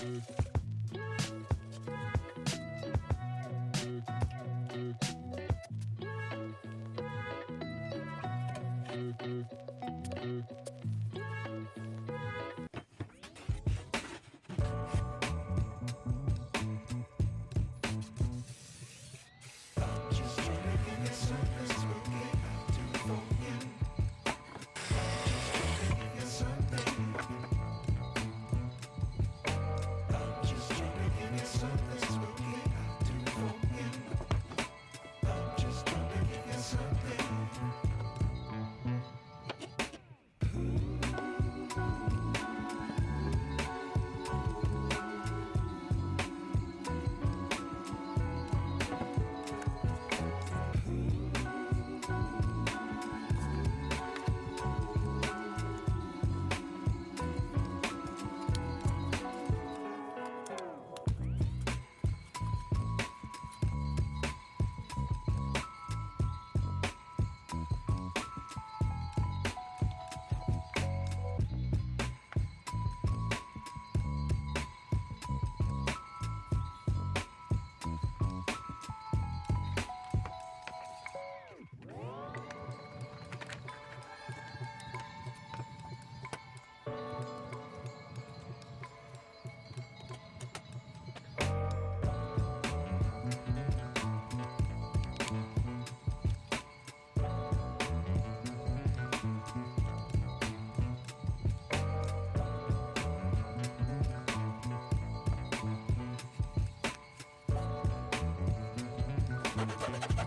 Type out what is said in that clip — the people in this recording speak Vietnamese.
Thank Bye. We'll be right back.